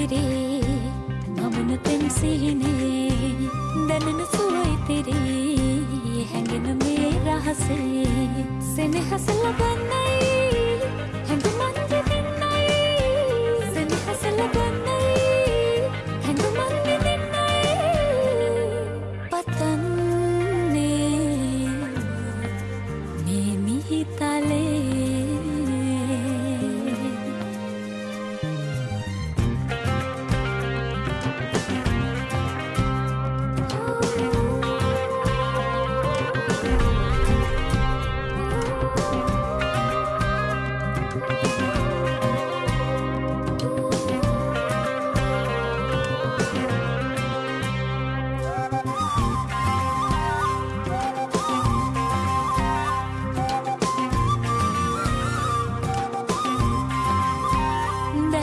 මත වැතිරේ මමන පෙම් සිහිනේ දැනෙන සුව ඉතිරී හැඟෙන මේ රහසේ සෙනෙහස ලබන්නයි හැඟුමන් විඳින්නයි සෙනෙහස ලබන්නයි හැඟුමන් විඳින්නයි පතන්නේ මේ මිහිතලේ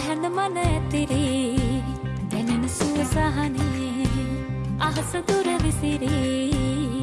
දැහැන මන ඇතිරී දැනෙන සුව සහනේ අහස දුර විසිරී.